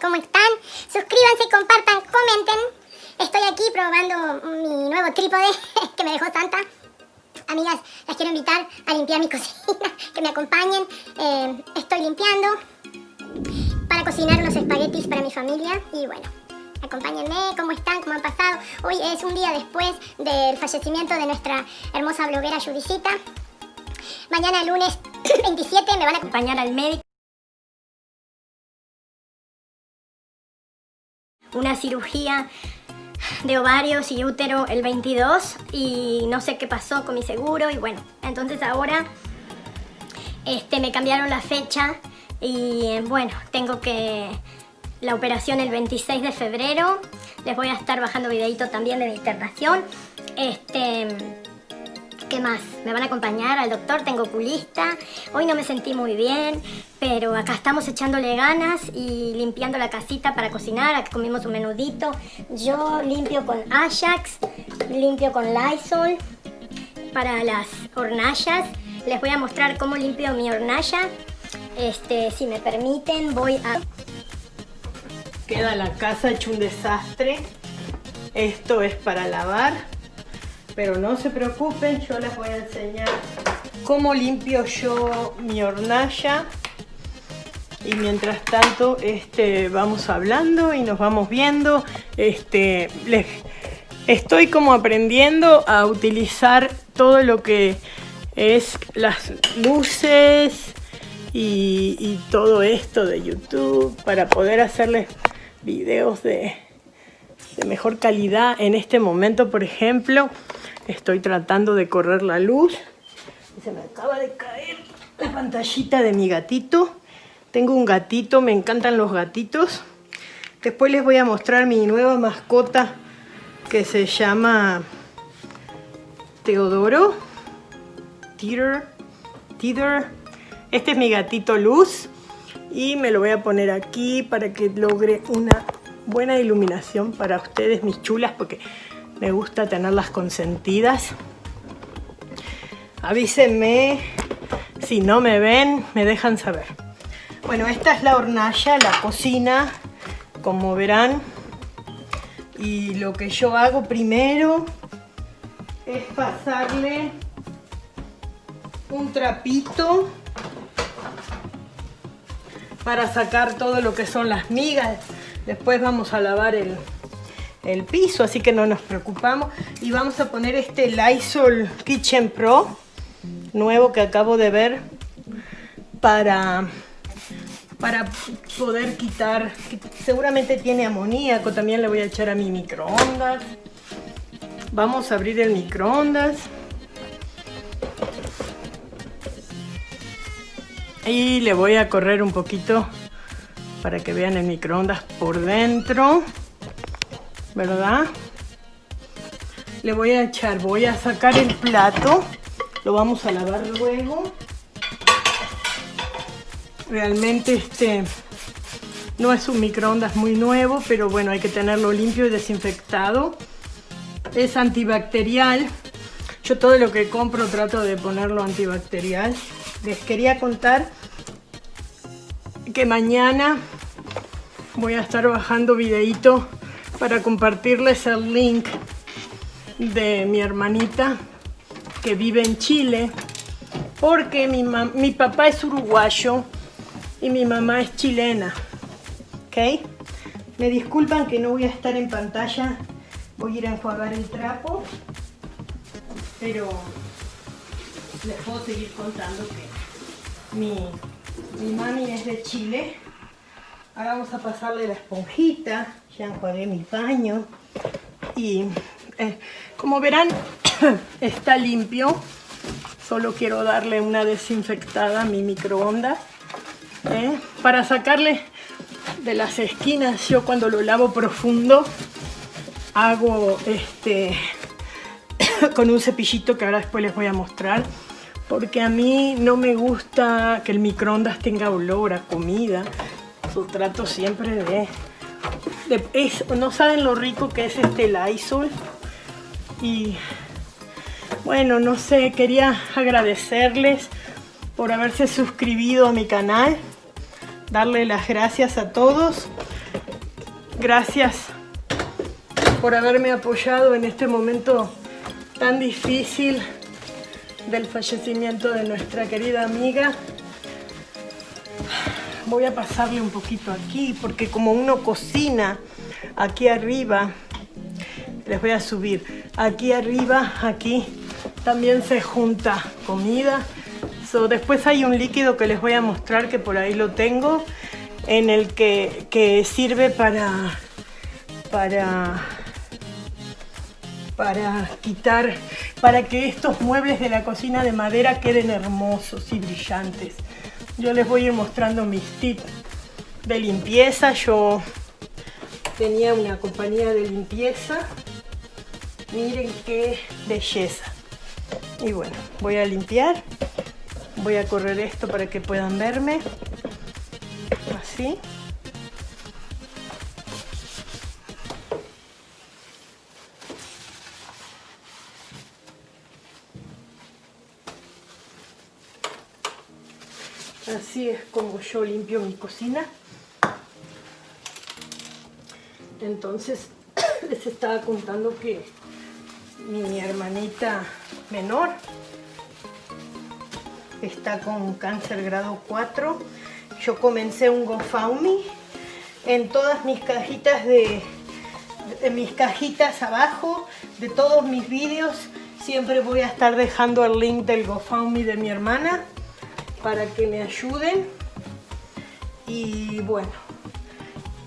¿cómo están? Suscríbanse, compartan, comenten. Estoy aquí probando mi nuevo trípode que me dejó Santa. Amigas, las quiero invitar a limpiar mi cocina, que me acompañen. Eh, estoy limpiando para cocinar unos espaguetis para mi familia y bueno, acompáñenme, cómo están, cómo han pasado. Hoy es un día después del fallecimiento de nuestra hermosa bloguera Judicita. Mañana lunes 27 me van a acompañar al médico. Cirugía de ovarios y útero el 22 y no sé qué pasó con mi seguro y bueno, entonces ahora este, me cambiaron la fecha y bueno, tengo que la operación el 26 de febrero. Les voy a estar bajando videito también de mi internación. Este, ¿Qué más? Me van a acompañar al doctor, tengo oculista. Hoy no me sentí muy bien, pero acá estamos echándole ganas y limpiando la casita para cocinar. Aquí comimos un menudito. Yo limpio con Ajax, limpio con Lysol para las hornallas. Les voy a mostrar cómo limpio mi hornalla. Este, si me permiten, voy a... Queda la casa hecho un desastre. Esto es para lavar. Pero no se preocupen, yo les voy a enseñar cómo limpio yo mi hornalla. Y mientras tanto, este, vamos hablando y nos vamos viendo. Este, les, estoy como aprendiendo a utilizar todo lo que es las luces y, todo esto de YouTube para poder hacerles videos de, de mejor calidad. En este momento, por ejemplo, estoy tratando de correr la luz. Se me acaba de caer la pantallita de mi gatito. Tengo un gatito, me encantan los gatitos. Después les voy a mostrar mi nueva mascota que se llama Teodoro. Teeter. Teeter. Este es mi gatito Luz y me lo voy a poner aquí para que logre una buena iluminación para ustedes, mis chulas, porque me gusta tenerlas consentidas. Avísenme si no me ven, me dejan saber. Bueno, esta es la hornalla, la cocina, como verán. Y lo que yo hago primero es pasarle un trapito para sacar todo lo que son las migas. Después vamos a lavar el, el piso, así que no nos preocupamos. Y vamos a poner este Lysol Kitchen Pro, nuevo que acabo de ver, para, para poder quitar, seguramente tiene amoníaco, también le voy a echar a mi microondas. Vamos a abrir el microondas. Y le voy a correr un poquito para que vean el microondas por dentro. ¿Verdad? Le voy a echar, voy a sacar el plato. Lo vamos a lavar luego. Realmente este no es un microondas muy nuevo, pero bueno, hay que tenerlo limpio y desinfectado. Es antibacterial. Yo todo lo que compro trato de ponerlo antibacterial les quería contar que mañana voy a estar bajando videito para compartirles el link de mi hermanita que vive en Chile porque mi, mi papá es uruguayo y mi mamá es chilena ¿ok? me disculpan que no voy a estar en pantalla voy a ir a enjuagar el trapo pero les puedo seguir contando que mi, mi mami es de Chile. Ahora vamos a pasarle la esponjita. Ya enjuagué mi baño. Y eh, como verán, está limpio. Solo quiero darle una desinfectada a mi microondas. ¿eh? Para sacarle de las esquinas, yo cuando lo lavo profundo, hago este con un cepillito que ahora después les voy a mostrar porque a mí no me gusta que el microondas tenga olor a comida. Yo trato siempre de... no saben lo rico que es este Lysol. Y bueno, no sé, quería agradecerles por haberse suscribido a mi canal. Darle las gracias a todos. Gracias por haberme apoyado en este momento tan difícil del fallecimiento de nuestra querida amiga. Voy a pasarle un poquito aquí porque como uno cocina aquí arriba, les voy a subir, aquí arriba, aquí también se junta comida. después hay un líquido que les voy a mostrar que por ahí lo tengo en el que, que sirve para, para para quitar, para que estos muebles de la cocina de madera queden hermosos y brillantes. Yo les voy a ir mostrando mis tips de limpieza. Yo tenía una compañía de limpieza. Miren qué belleza. Y bueno, voy a limpiar. Voy a correr esto para que puedan verme. Así. Así es como yo limpio mi cocina. Entonces les estaba contando que mi hermanita menor está con cáncer grado 4. Yo comencé un GoFundMe en todas mis cajitas de, mis cajitas abajo de todos mis vídeos siempre voy a estar dejando el link del GoFundMe de mi hermana para que me ayuden y bueno,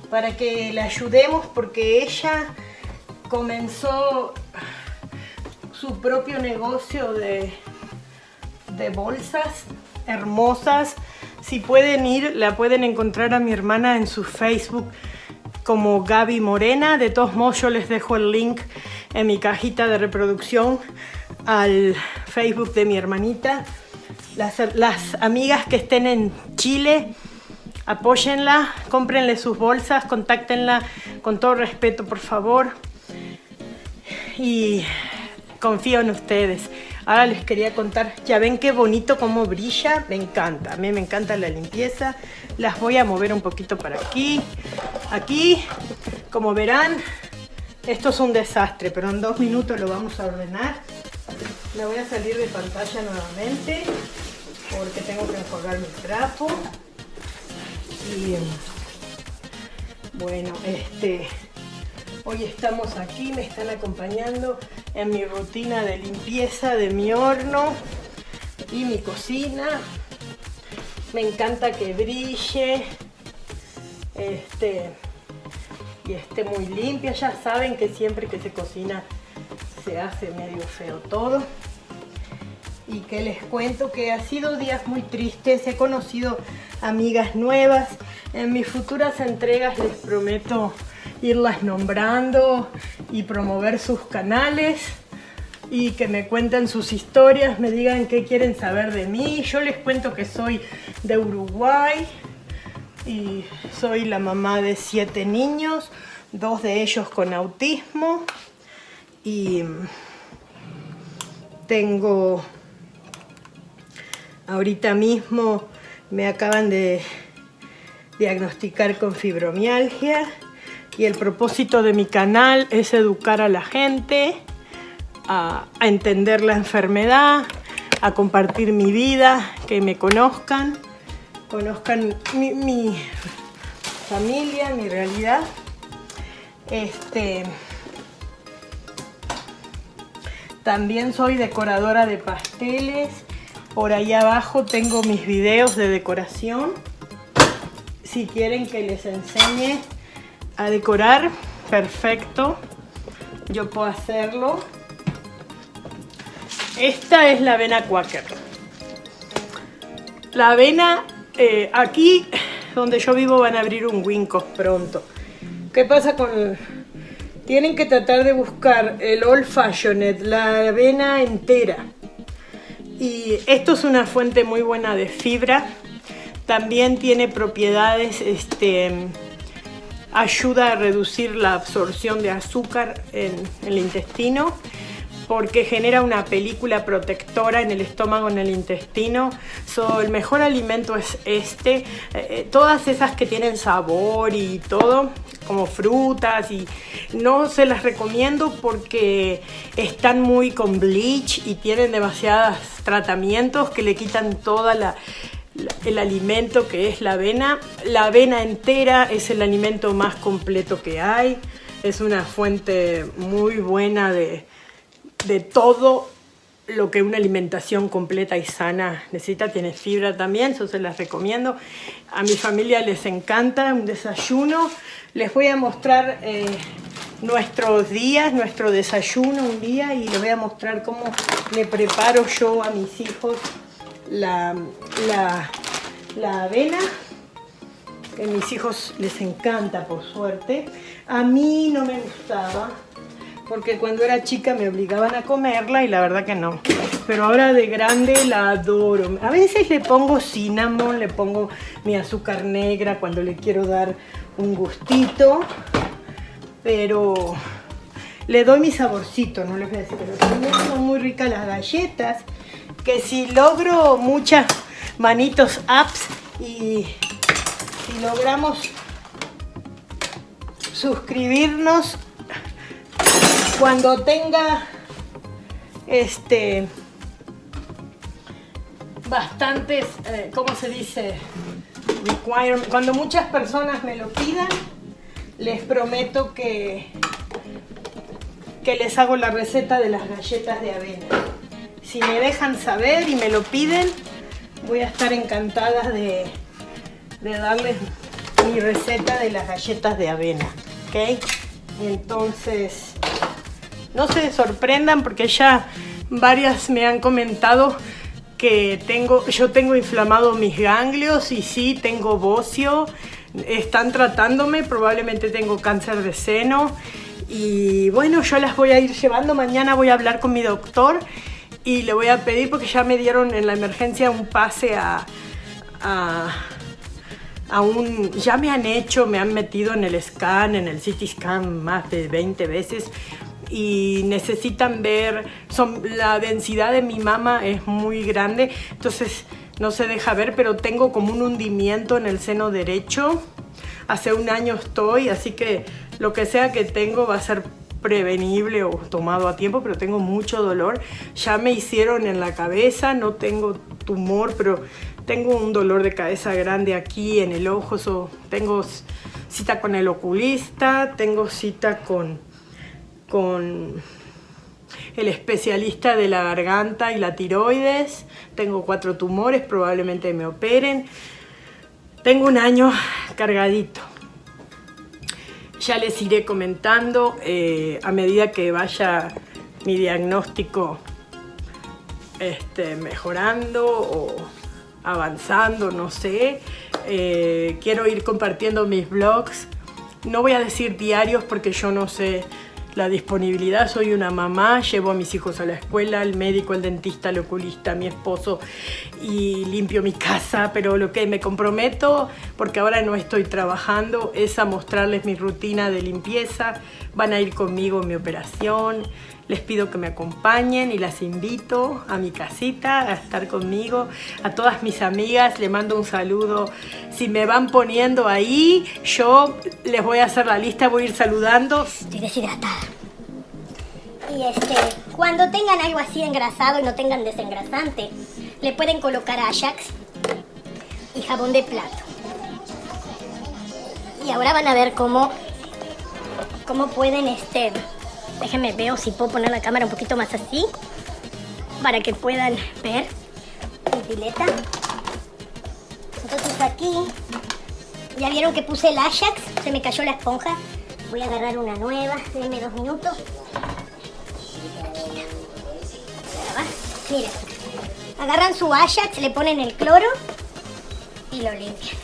para que la ayudemos porque ella comenzó su propio negocio de, de bolsas hermosas. Si pueden ir, la pueden encontrar a mi hermana en su Facebook como Gaby Morena. De todos modos, yo les dejo el link en mi cajita de reproducción al Facebook de mi hermanita. Las, amigas que estén en Chile, apóyenla, cómprenle sus bolsas, contáctenla con todo respeto, por favor. Y confío en ustedes. Ahora les quería contar, ya ven qué bonito cómo brilla, me encanta, a mí me encanta la limpieza. Las voy a mover un poquito para aquí, aquí, como verán, esto es un desastre, pero en dos minutos lo vamos a ordenar. Me voy a salir de pantalla nuevamente porque tengo que enjuagar mi trapo. Y bueno, este hoy estamos aquí, me están acompañando en mi rutina de limpieza de mi horno y mi cocina. Me encanta que brille este, y esté muy limpia. Ya saben que siempre que se cocina se hace medio feo todo y que les cuento que ha sido días muy tristes, he conocido amigas nuevas, en mis futuras entregas les prometo irlas nombrando y promover sus canales y que me cuenten sus historias, me digan qué quieren saber de mí. Yo les cuento que soy de Uruguay y soy la mamá de siete niños, dos de ellos con autismo y tengo Ahorita mismo me acaban de diagnosticar con fibromialgia y el propósito de mi canal es educar a la gente a, entender la enfermedad, a compartir mi vida, que me conozcan, conozcan mi, mi familia, mi realidad. Este, también soy decoradora de pasteles por ahí abajo tengo mis videos de decoración. Si quieren que les enseñe a decorar, perfecto. Yo puedo hacerlo. Esta es la avena Quaker. La avena, eh, aquí donde yo vivo van a abrir un Wincos pronto. ¿Qué pasa con...? Tienen que tratar de buscar el Old Fashioned, la avena entera. Y esto es una fuente muy buena de fibra. También tiene propiedades, este, ayuda a reducir la absorción de azúcar en el intestino. porque genera una película protectora en el estómago, en el intestino. So, el mejor alimento es este. Eh, eh, todas esas que tienen sabor y todo, como frutas, y no se las recomiendo porque están muy con bleach y tienen demasiados tratamientos que le quitan toda la el alimento que es la avena. La avena entera es el alimento más completo que hay. Es una fuente muy buena de, de todo lo que una alimentación completa y sana necesita. Tiene fibra también, eso se las recomiendo. A mi familia les encanta un desayuno. Les voy a mostrar eh, nuestros días, nuestro desayuno un día y les voy a mostrar cómo le preparo yo a mis hijos la, la, la avena. Que a mis hijos les encanta, por suerte. A mí no me gustaba, porque cuando era chica me obligaban a comerla y la verdad que no. Pero ahora de grande la adoro. A veces le pongo cinnamon, le pongo mi azúcar negra cuando le quiero dar un gustito. Pero le doy mi saborcito, no les voy a decir. Pero también son muy ricas las galletas. Que si logro muchas manitos apps y, y logramos suscribirnos cuando tenga este bastantes, eh, ¿cómo se dice? Cuando muchas personas me lo pidan, les prometo que, que les hago la receta de las galletas de avena. Si me dejan saber y me lo piden, voy a estar encantada de, de darles mi receta de las galletas de avena. ¿Ok? Entonces, no se sorprendan porque ya varias me han comentado que tengo, yo tengo inflamado mis ganglios y sí, tengo bocio. Están tratándome, probablemente tengo cáncer de seno. Y bueno, yo las voy a ir llevando. Mañana voy a hablar con mi doctor y le voy a pedir porque ya me dieron en la emergencia un pase a, a aún ya me han hecho, me han metido en el scan, en el CT scan más de 20 veces y necesitan ver, son, la densidad de mi mama es muy grande, entonces no se deja ver, pero tengo como un hundimiento en el seno derecho. Hace un año estoy, así que lo que sea que tengo va a ser prevenible o tomado a tiempo, pero tengo mucho dolor. Ya me hicieron en la cabeza, no tengo tumor, pero tengo un dolor de cabeza grande aquí en el ojo, tengo cita con el oculista, tengo cita con, con el especialista de la garganta y la tiroides, tengo cuatro tumores, probablemente me operen, tengo un año cargadito. Ya les iré comentando eh, a medida que vaya mi diagnóstico este, mejorando o avanzando, no sé. Eh, quiero ir compartiendo mis blogs. No voy a decir diarios porque yo no sé la disponibilidad. Soy una mamá, llevo a mis hijos a la escuela, el médico, el dentista, el oculista, mi esposo y limpio mi casa. Pero lo que me comprometo, porque ahora no estoy trabajando, es a mostrarles mi rutina de limpieza. Van a ir conmigo en mi operación les pido que me acompañen y las invito a mi casita a estar conmigo. A todas mis amigas les mando un saludo. Si me van poniendo ahí, yo les voy a hacer la lista, voy a ir saludando. Estoy deshidratada. Y este, cuando tengan algo así engrasado y no tengan desengrasante, le pueden colocar Ajax y jabón de plato. Y ahora van a ver cómo, cómo pueden este, Déjenme veo si puedo poner la cámara un poquito más así para que puedan ver mi pileta. Entonces aquí, ya vieron que puse el Ajax, se me cayó la esponja. Voy a agarrar una nueva, denme dos minutos. Miren, agarran su Ajax, le ponen el cloro y lo limpian.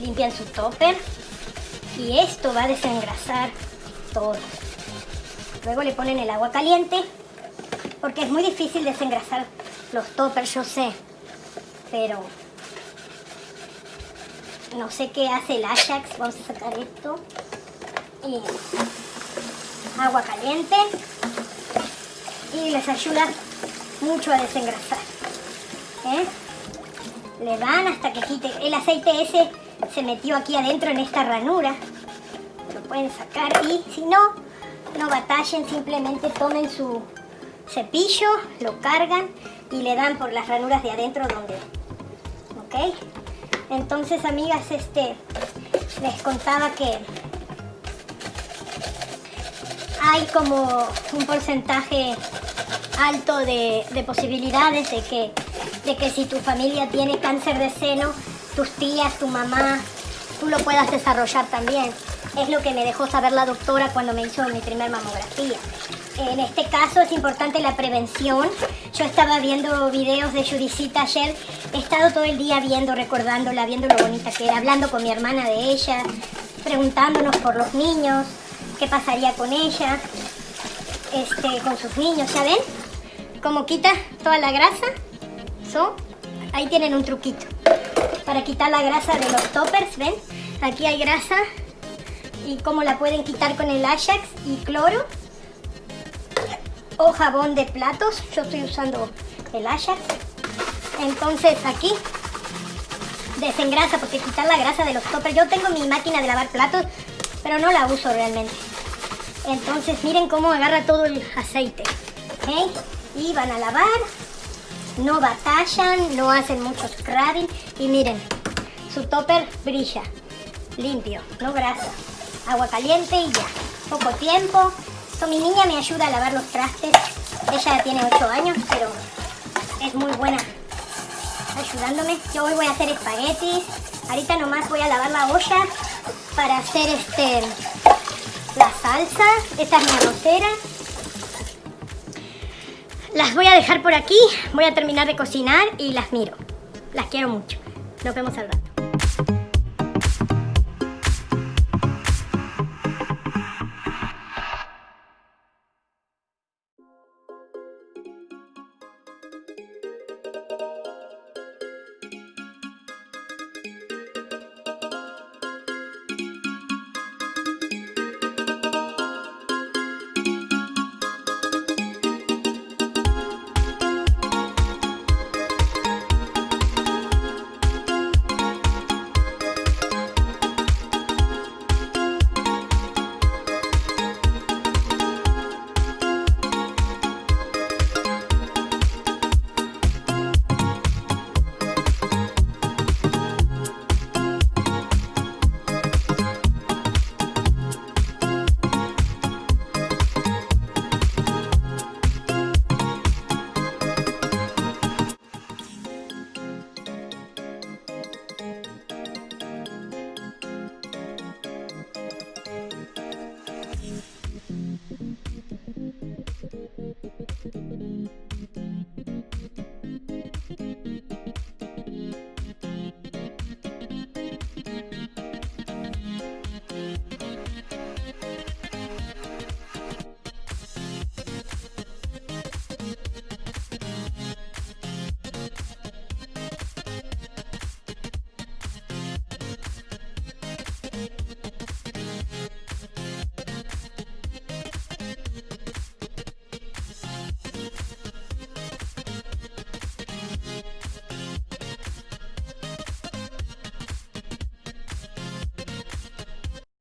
Limpian su topper y esto va a desengrasar Luego le ponen el agua caliente, porque es muy difícil desengrasar los toppers, yo sé, pero no sé qué hace el Ajax. Vamos a sacar esto. Y agua caliente. y les ayuda mucho a desengrasar. ¿eh? Le dan hasta que quite. El aceite ese se metió aquí adentro en esta ranura. Pueden sacar y si no, no batallen, simplemente tomen su cepillo, lo cargan y le dan por las ranuras de adentro donde... ¿Ok? Entonces, amigas, este, les contaba que hay como un porcentaje alto de, posibilidades de que, de que si tu familia tiene cáncer de seno, tus tías, tu mamá, tú lo puedas desarrollar también. Es lo que me dejó saber la doctora cuando me hizo mi primer mamografía. En este caso es importante la prevención. Yo estaba viendo videos de Judicita ayer. He estado todo el día viendo, recordándola, viendo lo bonita que era, hablando con mi hermana de ella, preguntándonos por los niños, qué pasaría con ella, este, con sus niños, ¿ya ven? Cómo quita toda la grasa. ahí tienen un truquito para quitar la grasa de los toppers, ¿ven? Aquí hay grasa y cómo la pueden quitar con el Ajax y cloro o jabón de platos. Yo estoy usando el Ajax. Entonces aquí desengrasa porque quitar la grasa de los toppers. Yo tengo mi máquina de lavar platos, pero no la uso realmente. Entonces miren cómo agarra todo el aceite. Y van a lavar. No batallan, no hacen mucho scrubbing. Y miren, su topper brilla. Limpio, no grasa. Agua caliente y ya. Poco tiempo, mi niña me ayuda a lavar los trastes. Ella tiene 8 años, pero es muy buena ayudándome. Yo hoy voy a hacer espaguetis. Ahorita nomás voy a lavar la olla para hacer este la salsa. Esta es mi arrocera. Las voy a dejar por aquí. Voy a terminar de cocinar y las miro. Las quiero mucho. Nos vemos al rato.